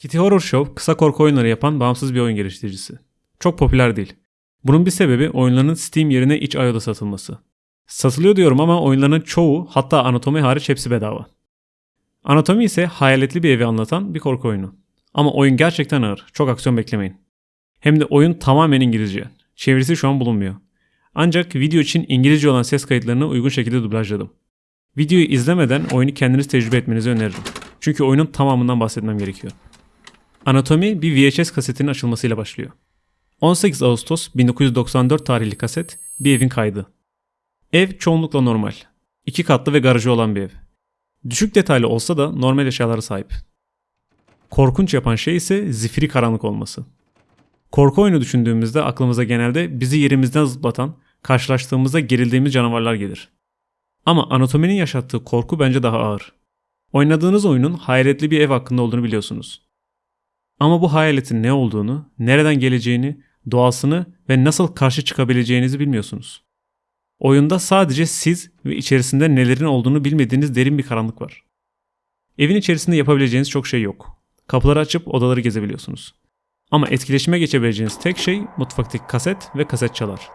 Kitty Horror Show kısa korku oyunları yapan bağımsız bir oyun geliştiricisi. Çok popüler değil. Bunun bir sebebi oyunların Steam yerine itch.io'da satılması. Satılıyor diyorum ama oyunların çoğu hatta anatomi hariç hepsi bedava. Anatomi ise hayaletli bir evi anlatan bir korku oyunu. Ama oyun gerçekten ağır. Çok aksiyon beklemeyin. Hem de oyun tamamen İngilizce. Çevirisi şu an bulunmuyor. Ancak video için İngilizce olan ses kayıtlarını uygun şekilde dublajladım. Videoyu izlemeden oyunu kendiniz tecrübe etmenizi öneririm. Çünkü oyunun tamamından bahsetmem gerekiyor. Anatomi bir VHS kasetinin açılmasıyla başlıyor. 18 Ağustos 1994 tarihli kaset bir evin kaydı. Ev çoğunlukla normal. İki katlı ve garajı olan bir ev. Düşük detaylı olsa da normal eşyalara sahip. Korkunç yapan şey ise zifiri karanlık olması. Korku oyunu düşündüğümüzde aklımıza genelde bizi yerimizden zıplatan, karşılaştığımızda gerildiğimiz canavarlar gelir. Ama anatominin yaşattığı korku bence daha ağır. Oynadığınız oyunun hayaletli bir ev hakkında olduğunu biliyorsunuz. Ama bu hayaletin ne olduğunu, nereden geleceğini, doğasını ve nasıl karşı çıkabileceğinizi bilmiyorsunuz. Oyunda sadece siz ve içerisinde nelerin olduğunu bilmediğiniz derin bir karanlık var. Evin içerisinde yapabileceğiniz çok şey yok. Kapıları açıp odaları gezebiliyorsunuz. Ama etkileşime geçebileceğiniz tek şey mutfaktaki kaset ve kaset çalar.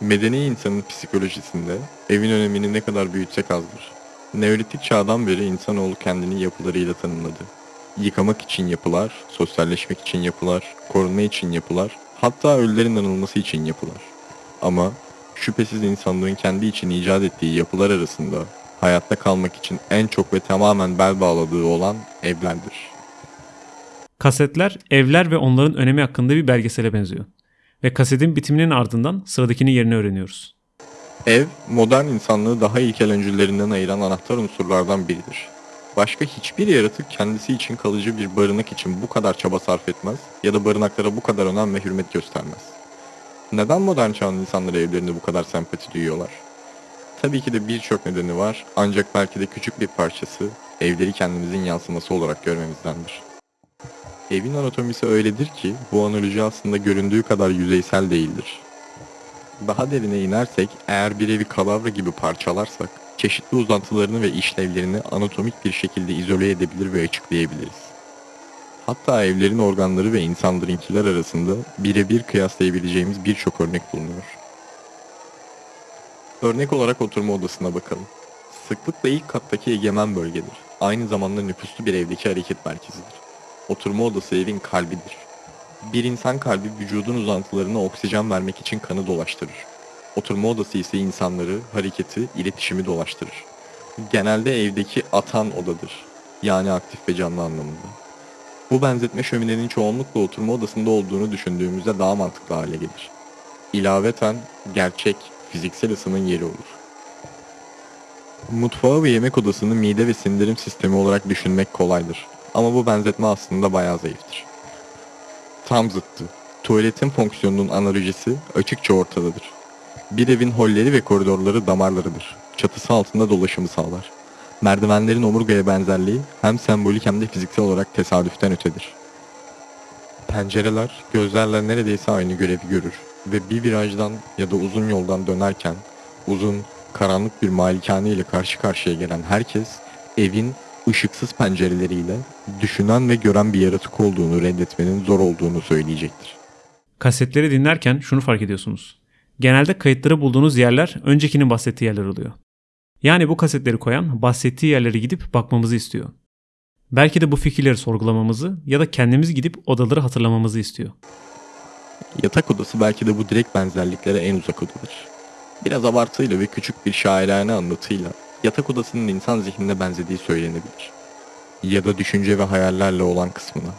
Medeni insanın psikolojisinde evin önemini ne kadar büyütsek azdır. Neolitik çağdan beri insanoğlu kendini yapılarıyla tanımladı. Yıkamak için yapılar, sosyalleşmek için yapılar, korunma için yapılar, hatta ölülerin anılması için yapılar. Ama şüphesiz insanlığın kendi için icat ettiği yapılar arasında hayatta kalmak için en çok ve tamamen bel bağladığı olan evlerdir. Kasetler, evler ve onların önemi hakkında bir belgesele benziyor. Ve kasetin bitiminin ardından sıradakini yerini öğreniyoruz. Ev, modern insanlığı daha ilkel öncüllerinden ayıran anahtar unsurlardan biridir. Başka hiçbir yaratık kendisi için kalıcı bir barınak için bu kadar çaba sarf etmez ya da barınaklara bu kadar önem ve hürmet göstermez. Neden modern çağın insanları evlerinde bu kadar sempati duyuyorlar? Tabii ki de birçok nedeni var ancak belki de küçük bir parçası evleri kendimizin yansıması olarak görmemizdendir. Evin anatomisi öyledir ki bu analoji aslında göründüğü kadar yüzeysel değildir. Daha derine inersek eğer bir evi kalavra gibi parçalarsak çeşitli uzantılarını ve işlevlerini anatomik bir şekilde izole edebilir ve açıklayabiliriz. Hatta evlerin organları ve insanlarınkiler arasında birebir kıyaslayabileceğimiz birçok örnek bulunuyor. Örnek olarak oturma odasına bakalım. Sıklıkla ilk kattaki egemen bölgedir. Aynı zamanda nüfuslu bir evdeki hareket merkezidir. Oturma odası evin kalbidir. Bir insan kalbi vücudun uzantılarına oksijen vermek için kanı dolaştırır. Oturma odası ise insanları, hareketi, iletişimi dolaştırır. Genelde evdeki atan odadır. Yani aktif ve canlı anlamında. Bu benzetme şöminenin çoğunlukla oturma odasında olduğunu düşündüğümüzde daha mantıklı hale gelir. İlaveten gerçek, fiziksel ısının yeri olur. Mutfağı ve yemek odasını mide ve sindirim sistemi olarak düşünmek kolaydır. Ama bu benzetme aslında bayağı zayıftır. Tam zıttı. Tuvaletin fonksiyonunun analojisi açıkça ortadadır. Bir evin holleri ve koridorları damarlarıdır. Çatısı altında dolaşımı sağlar. Merdivenlerin omurgaya benzerliği hem sembolik hem de fiziksel olarak tesadüften ötedir. Pencereler gözlerle neredeyse aynı görevi görür ve bir virajdan ya da uzun yoldan dönerken uzun, karanlık bir malikane ile karşı karşıya gelen herkes evin ışıksız pencereleriyle düşünen ve gören bir yaratık olduğunu reddetmenin zor olduğunu söyleyecektir. Kasetleri dinlerken şunu fark ediyorsunuz. Genelde kayıtları bulduğunuz yerler öncekinin bahsettiği yerler oluyor. Yani bu kasetleri koyan bahsettiği yerlere gidip bakmamızı istiyor. Belki de bu fikirleri sorgulamamızı ya da kendimiz gidip odaları hatırlamamızı istiyor. Yatak odası belki de bu direkt benzerliklere en uzak odadır. Biraz abartıyla ve küçük bir şairane anlatıyla yatak odasının insan zihnine benzediği söylenebilir. Ya da düşünce ve hayallerle olan kısmına.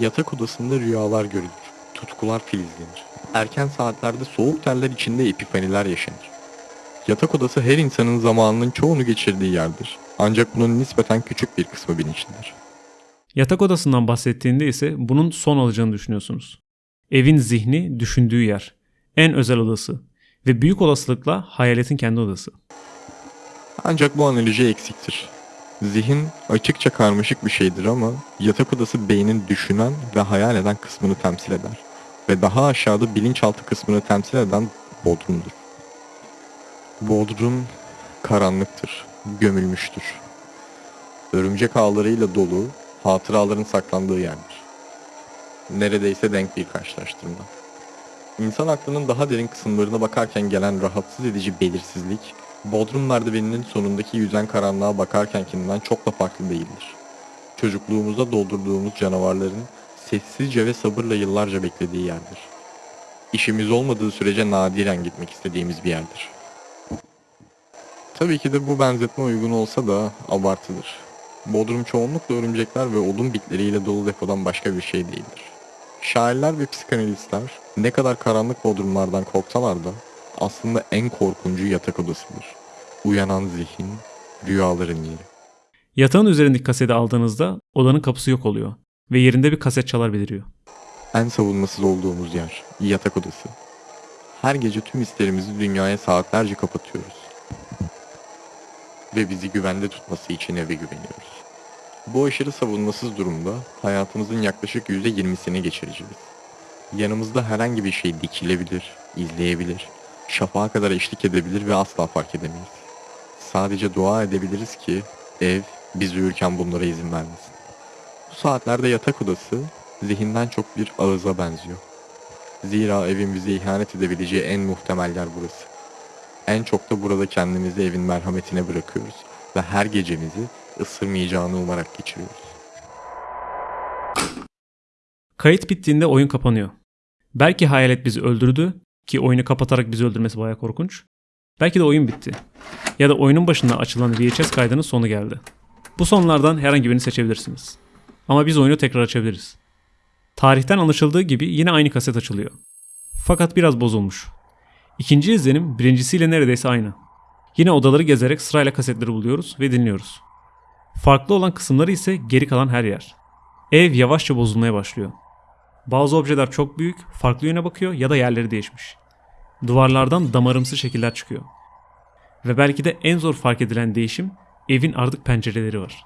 Yatak odasında rüyalar görülür, tutkular filizlenir. Erken saatlerde soğuk terler içinde epifaniler yaşanır. Yatak odası her insanın zamanının çoğunu geçirdiği yerdir. Ancak bunun nispeten küçük bir kısmı bilinçlidir. Yatak odasından bahsettiğinde ise bunun son olacağını düşünüyorsunuz. Evin zihni düşündüğü yer, en özel odası ve büyük olasılıkla hayaletin kendi odası. Ancak bu analoji eksiktir. Zihin açıkça karmaşık bir şeydir ama yatak odası beynin düşünen ve hayal eden kısmını temsil eder. Ve daha aşağıda bilinçaltı kısmını temsil eden bodrumdur. Bodrum karanlıktır, gömülmüştür. Örümcek ağlarıyla dolu, hatıraların saklandığı yerdir. Neredeyse denk bir karşılaştırma. İnsan aklının daha derin kısımlarına bakarken gelen rahatsız edici belirsizlik, Bodrum merdiveninin sonundaki yüzen karanlığa bakarkenkinden çok da farklı değildir. Çocukluğumuzda doldurduğumuz canavarların sessizce ve sabırla yıllarca beklediği yerdir. İşimiz olmadığı sürece nadiren gitmek istediğimiz bir yerdir. Tabii ki de bu benzetme uygun olsa da abartıdır. Bodrum çoğunlukla örümcekler ve odun bitleriyle dolu depodan başka bir şey değildir. Şairler ve psikanalistler ne kadar karanlık bodrumlardan korksalar da aslında en korkuncu yatak odasıdır. Uyanan zihin, rüyaların yeri. Yatağın üzerindeki kaseti aldığınızda odanın kapısı yok oluyor ve yerinde bir kaset çalar beliriyor. En savunmasız olduğumuz yer, yatak odası. Her gece tüm hislerimizi dünyaya saatlerce kapatıyoruz. Ve bizi güvende tutması için eve güveniyoruz. Bu aşırı savunmasız durumda hayatımızın yaklaşık %20'sini geçireceğiz. Yanımızda herhangi bir şey dikilebilir, izleyebilir, şafağa kadar eşlik edebilir ve asla fark edemeyiz. Sadece dua edebiliriz ki ev biz uyurken bunlara izin vermesin. Saatlerde yatak odası zihinden çok bir ağıza benziyor. Zira evin bize ihanet edebileceği en muhtemel yer burası. En çok da burada kendimizi evin merhametine bırakıyoruz ve her gecemizi ısırmayacağını umarak geçiriyoruz. Kayıt bittiğinde oyun kapanıyor. Belki hayalet bizi öldürdü ki oyunu kapatarak bizi öldürmesi bayağı korkunç. Belki de oyun bitti. Ya da oyunun başında açılan VHS kaydının sonu geldi. Bu sonlardan herhangi birini seçebilirsiniz. Ama biz oyunu tekrar açabiliriz. Tarihten anlaşıldığı gibi yine aynı kaset açılıyor. Fakat biraz bozulmuş. İkinci izlenim birincisiyle neredeyse aynı. Yine odaları gezerek sırayla kasetleri buluyoruz ve dinliyoruz. Farklı olan kısımları ise geri kalan her yer. Ev yavaşça bozulmaya başlıyor. Bazı objeler çok büyük, farklı yöne bakıyor ya da yerleri değişmiş. Duvarlardan damarımsı şekiller çıkıyor. Ve belki de en zor fark edilen değişim evin artık pencereleri var.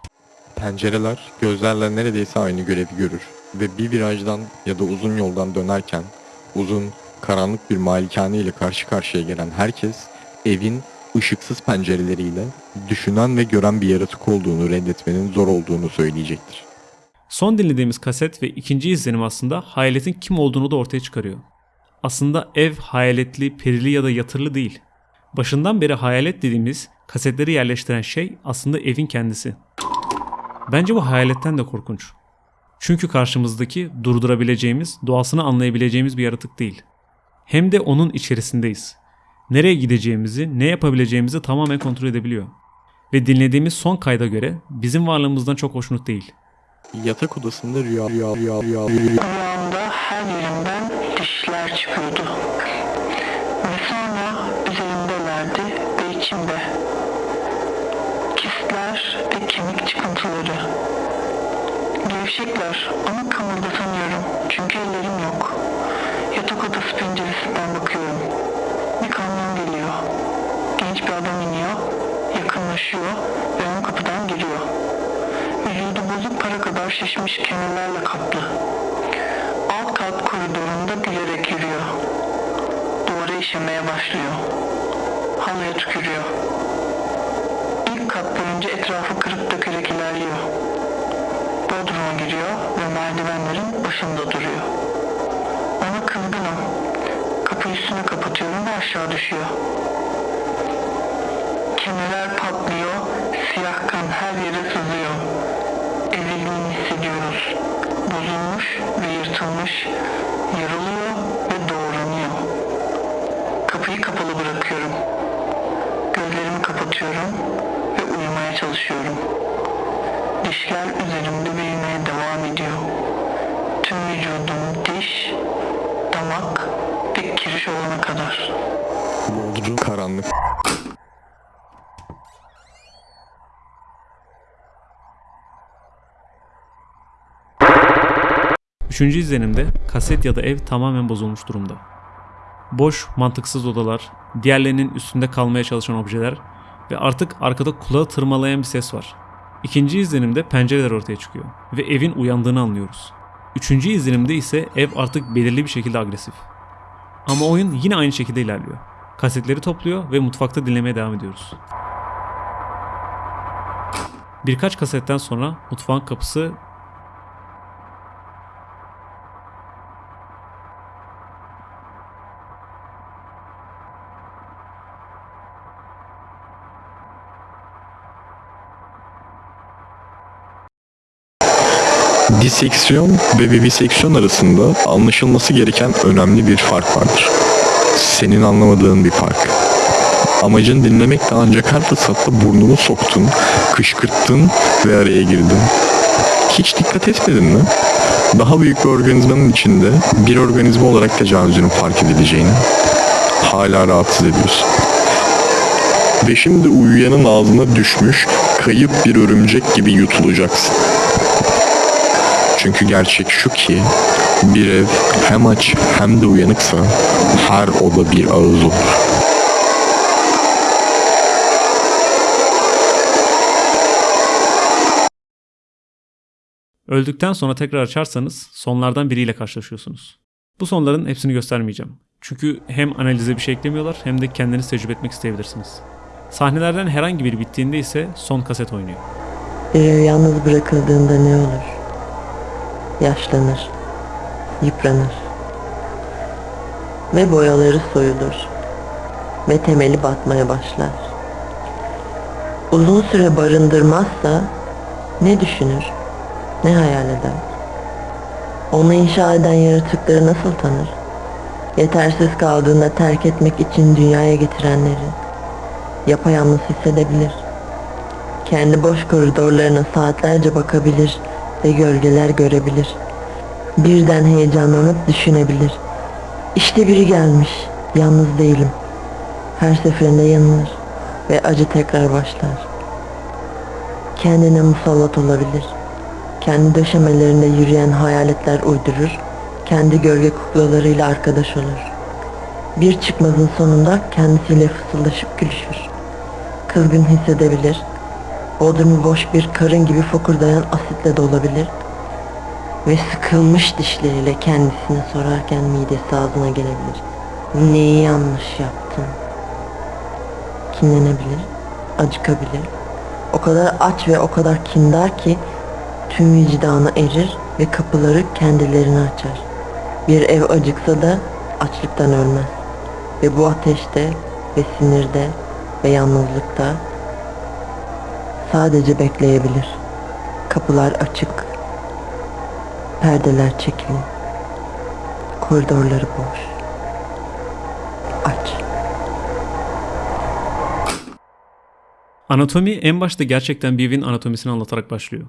Pencereler gözlerle neredeyse aynı görevi görür ve bir virajdan ya da uzun yoldan dönerken uzun, karanlık bir malikane ile karşı karşıya gelen herkes evin ışıksız pencereleriyle düşünen ve gören bir yaratık olduğunu reddetmenin zor olduğunu söyleyecektir. Son dinlediğimiz kaset ve ikinci izlenim aslında hayaletin kim olduğunu da ortaya çıkarıyor. Aslında ev hayaletli, perili ya da yatırlı değil. Başından beri hayalet dediğimiz kasetleri yerleştiren şey aslında evin kendisi. Bence bu hayaletten de korkunç. Çünkü karşımızdaki durdurabileceğimiz, doğasını anlayabileceğimiz bir yaratık değil. Hem de onun içerisindeyiz. Nereye gideceğimizi, ne yapabileceğimizi tamamen kontrol edebiliyor. Ve dinlediğimiz son kayda göre bizim varlığımızdan çok hoşnut değil. Yatak odasında rüya rüya rüya rüya rüya Rüyamda her yerimden dişler çıkıyordu. Ve sonra üzerimdelerdi ve içimde. Ve kemik çıkıntıları. Gevşekler ama kımıldatamıyorum çünkü ellerim yok. Yatak odası penceresinden bakıyorum. Bir kamyon geliyor. Genç bir adam iniyor, yakınlaşıyor ve ön kapıdan giriyor. Vücudu bozuk para kadar şişmiş kemerlerle kaplı. Alt kat koridorunda gülerek yürüyor. Duvara işemeye başlıyor. Halıya tükürüyor. Kat boyunca etrafı kırıp dökerek ilerliyor. Bodrum'a giriyor ve merdivenlerin başında duruyor. Ona kızgınım. Kapı üstüne kapatıyorum ve aşağı düşüyor. Kemerler patlıyor, siyah kan her yere sızıyor. Ezildiğini hissediyoruz. Bozulmuş ve yırtılmış, yarılıyor çalışıyorum. Dişler üzerimde büyümeye devam ediyor. Tüm vücudum diş, damak ve kiriş olana kadar. Bodrum karanlık Üçüncü izlenimde kaset ya da ev tamamen bozulmuş durumda. Boş, mantıksız odalar, diğerlerinin üstünde kalmaya çalışan objeler ve artık arkada kulağı tırmalayan bir ses var. İkinci izlenimde pencereler ortaya çıkıyor ve evin uyandığını anlıyoruz. Üçüncü izlenimde ise ev artık belirli bir şekilde agresif. Ama oyun yine aynı şekilde ilerliyor. Kasetleri topluyor ve mutfakta dinlemeye devam ediyoruz. Birkaç kasetten sonra mutfağın kapısı Diseksiyon ve viviseksiyon arasında anlaşılması gereken önemli bir fark vardır. Senin anlamadığın bir fark. Amacın dinlemekle ancak her fırsatta burnunu soktun, kışkırttın ve araya girdin. Hiç dikkat etmedin mi? Daha büyük bir organizmanın içinde bir organizma olarak tecavüzünün fark edileceğini hala rahatsız ediyorsun. Ve şimdi uyuyanın ağzına düşmüş kayıp bir örümcek gibi yutulacaksın. Çünkü gerçek şu ki bir ev hem aç hem de uyanıksa her oda bir ağız olur. Öldükten sonra tekrar açarsanız sonlardan biriyle karşılaşıyorsunuz. Bu sonların hepsini göstermeyeceğim. Çünkü hem analize bir şey eklemiyorlar hem de kendiniz tecrübe etmek isteyebilirsiniz. Sahnelerden herhangi biri bittiğinde ise son kaset oynuyor. Bir ev yalnız bırakıldığında ne olur? Yaşlanır, yıpranır ve boyaları soyulur ve temeli batmaya başlar. Uzun süre barındırmazsa ne düşünür, ne hayal eder? Onu inşa eden yaratıkları nasıl tanır? Yetersiz kaldığında terk etmek için dünyaya getirenleri yapayalnız hissedebilir. Kendi boş koridorlarına saatlerce bakabilir ve gölgeler görebilir. Birden heyecanlanıp düşünebilir. İşte biri gelmiş, yalnız değilim. Her seferinde yanılır ve acı tekrar başlar. Kendine musallat olabilir. Kendi döşemelerinde yürüyen hayaletler uydurur, kendi gölge kuklalarıyla arkadaş olur. Bir çıkmazın sonunda kendisiyle fısıldaşıp gülüşür. Kızgın hissedebilir, Bodrumu boş bir karın gibi fokurdayan asitle dolabilir ve sıkılmış dişleriyle kendisine sorarken midesi ağzına gelebilir. Neyi yanlış yaptın? Kinlenebilir, acıkabilir. O kadar aç ve o kadar kindar ki tüm vicdanı erir ve kapıları kendilerine açar. Bir ev acıksa da açlıktan ölmez. Ve bu ateşte ve sinirde ve yalnızlıkta sadece bekleyebilir. Kapılar açık. Perdeler çekili. Koridorları boş. Aç. Anatomi en başta gerçekten bir anatomisini anlatarak başlıyor.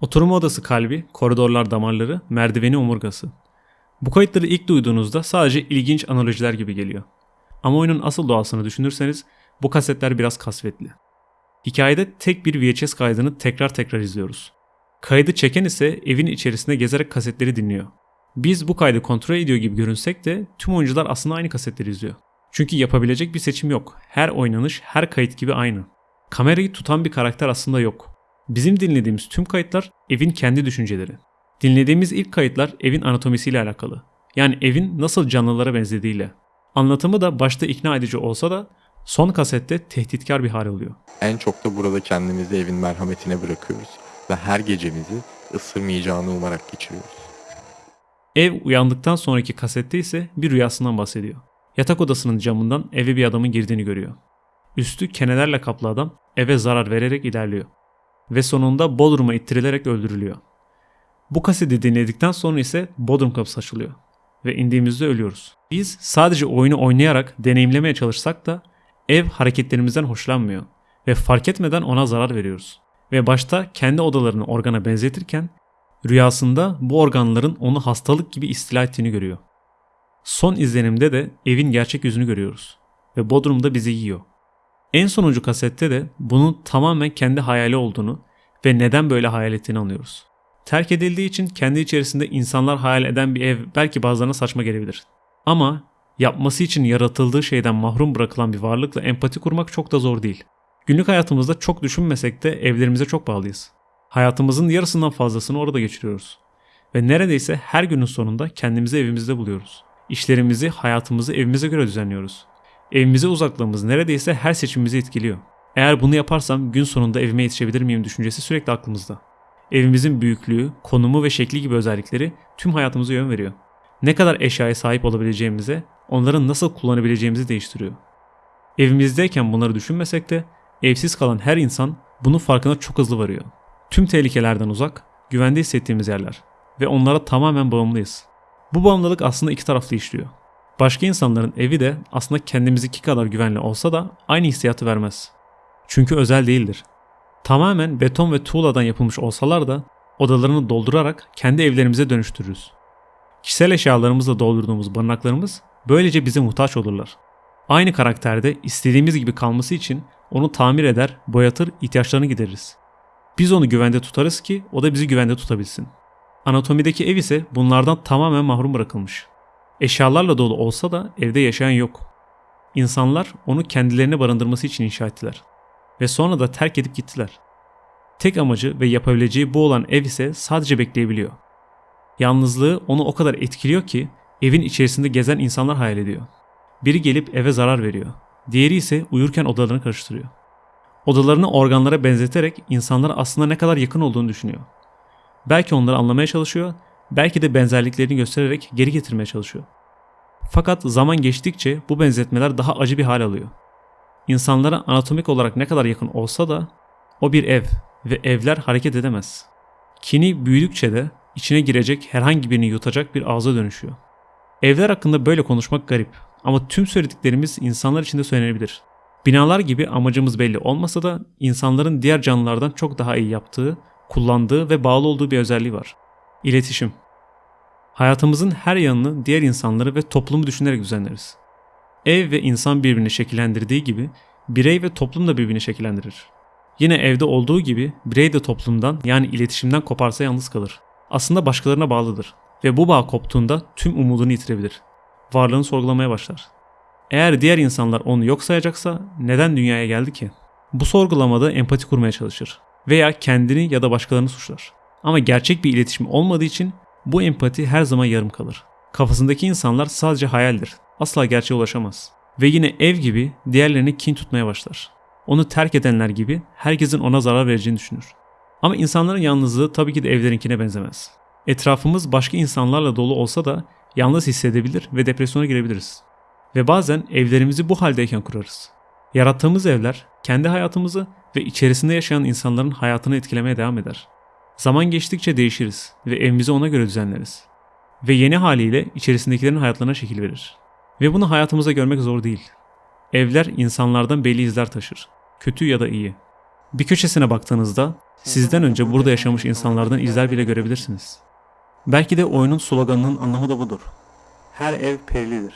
Oturma odası kalbi, koridorlar damarları, merdiveni omurgası. Bu kayıtları ilk duyduğunuzda sadece ilginç analojiler gibi geliyor. Ama oyunun asıl doğasını düşünürseniz bu kasetler biraz kasvetli. Hikayede tek bir VHS kaydını tekrar tekrar izliyoruz. Kaydı çeken ise evin içerisinde gezerek kasetleri dinliyor. Biz bu kaydı kontrol ediyor gibi görünsek de tüm oyuncular aslında aynı kasetleri izliyor. Çünkü yapabilecek bir seçim yok. Her oynanış, her kayıt gibi aynı. Kamerayı tutan bir karakter aslında yok. Bizim dinlediğimiz tüm kayıtlar evin kendi düşünceleri. Dinlediğimiz ilk kayıtlar evin anatomisiyle alakalı. Yani evin nasıl canlılara benzediğiyle. Anlatımı da başta ikna edici olsa da son kasette tehditkar bir hal oluyor. En çok da burada kendimizi evin merhametine bırakıyoruz ve her gecemizi ısırmayacağını umarak geçiriyoruz. Ev uyandıktan sonraki kasette ise bir rüyasından bahsediyor. Yatak odasının camından eve bir adamın girdiğini görüyor. Üstü kenelerle kaplı adam eve zarar vererek ilerliyor. Ve sonunda Bodrum'a ittirilerek öldürülüyor. Bu kaseti dinledikten sonra ise Bodrum kapısı açılıyor. Ve indiğimizde ölüyoruz. Biz sadece oyunu oynayarak deneyimlemeye çalışsak da ev hareketlerimizden hoşlanmıyor. Ve fark etmeden ona zarar veriyoruz. Ve başta kendi odalarını organa benzetirken rüyasında bu organların onu hastalık gibi istila ettiğini görüyor. Son izlenimde de evin gerçek yüzünü görüyoruz. Ve Bodrum'da bizi yiyor. En sonuncu kasette de bunun tamamen kendi hayali olduğunu ve neden böyle hayal ettiğini anlıyoruz. Terk edildiği için kendi içerisinde insanlar hayal eden bir ev belki bazılarına saçma gelebilir. Ama yapması için yaratıldığı şeyden mahrum bırakılan bir varlıkla empati kurmak çok da zor değil. Günlük hayatımızda çok düşünmesek de evlerimize çok bağlıyız. Hayatımızın yarısından fazlasını orada geçiriyoruz. Ve neredeyse her günün sonunda kendimizi evimizde buluyoruz. İşlerimizi, hayatımızı evimize göre düzenliyoruz. Evimize uzaklığımız neredeyse her seçimimizi etkiliyor. Eğer bunu yaparsam gün sonunda evime yetişebilir miyim düşüncesi sürekli aklımızda. Evimizin büyüklüğü, konumu ve şekli gibi özellikleri tüm hayatımıza yön veriyor. Ne kadar eşyaya sahip olabileceğimize, onların nasıl kullanabileceğimizi değiştiriyor. Evimizdeyken bunları düşünmesek de evsiz kalan her insan bunun farkına çok hızlı varıyor. Tüm tehlikelerden uzak, güvende hissettiğimiz yerler ve onlara tamamen bağımlıyız. Bu bağımlılık aslında iki taraflı işliyor. Başka insanların evi de aslında kendimizdeki kadar güvenli olsa da aynı hissiyatı vermez. Çünkü özel değildir. Tamamen beton ve tuğladan yapılmış olsalar da odalarını doldurarak kendi evlerimize dönüştürürüz. Kişisel eşyalarımızla doldurduğumuz barınaklarımız böylece bize muhtaç olurlar. Aynı karakterde istediğimiz gibi kalması için onu tamir eder, boyatır, ihtiyaçlarını gideririz. Biz onu güvende tutarız ki o da bizi güvende tutabilsin. Anatomideki ev ise bunlardan tamamen mahrum bırakılmış. Eşyalarla dolu olsa da evde yaşayan yok. İnsanlar onu kendilerine barındırması için inşa ettiler. Ve sonra da terk edip gittiler. Tek amacı ve yapabileceği bu olan ev ise sadece bekleyebiliyor. Yalnızlığı onu o kadar etkiliyor ki evin içerisinde gezen insanlar hayal ediyor. Biri gelip eve zarar veriyor. Diğeri ise uyurken odalarını karıştırıyor. Odalarını organlara benzeterek insanlar aslında ne kadar yakın olduğunu düşünüyor. Belki onları anlamaya çalışıyor, belki de benzerliklerini göstererek geri getirmeye çalışıyor. Fakat zaman geçtikçe bu benzetmeler daha acı bir hal alıyor. İnsanlara anatomik olarak ne kadar yakın olsa da o bir ev ve evler hareket edemez. Kini büyüdükçe de içine girecek herhangi birini yutacak bir ağza dönüşüyor. Evler hakkında böyle konuşmak garip ama tüm söylediklerimiz insanlar için de söylenebilir. Binalar gibi amacımız belli olmasa da insanların diğer canlılardan çok daha iyi yaptığı, kullandığı ve bağlı olduğu bir özelliği var. İletişim. Hayatımızın her yanını diğer insanları ve toplumu düşünerek düzenleriz. Ev ve insan birbirini şekillendirdiği gibi birey ve toplum da birbirini şekillendirir. Yine evde olduğu gibi birey de toplumdan yani iletişimden koparsa yalnız kalır. Aslında başkalarına bağlıdır ve bu bağ koptuğunda tüm umudunu yitirebilir. Varlığını sorgulamaya başlar. Eğer diğer insanlar onu yok sayacaksa neden dünyaya geldi ki? Bu sorgulamada empati kurmaya çalışır veya kendini ya da başkalarını suçlar. Ama gerçek bir iletişim olmadığı için bu empati her zaman yarım kalır. Kafasındaki insanlar sadece hayaldir. Asla gerçeğe ulaşamaz. Ve yine ev gibi diğerlerine kin tutmaya başlar. Onu terk edenler gibi herkesin ona zarar vereceğini düşünür. Ama insanların yalnızlığı tabii ki de evlerinkine benzemez. Etrafımız başka insanlarla dolu olsa da yalnız hissedebilir ve depresyona girebiliriz. Ve bazen evlerimizi bu haldeyken kurarız. Yarattığımız evler kendi hayatımızı ve içerisinde yaşayan insanların hayatını etkilemeye devam eder. Zaman geçtikçe değişiriz ve evimizi ona göre düzenleriz. Ve yeni haliyle içerisindekilerin hayatlarına şekil verir. Ve bunu hayatımızda görmek zor değil. Evler insanlardan belli izler taşır. Kötü ya da iyi. Bir köşesine baktığınızda sizden önce burada yaşamış insanlardan izler bile görebilirsiniz. Belki de oyunun sloganının anlamı da budur. Her ev perilidir.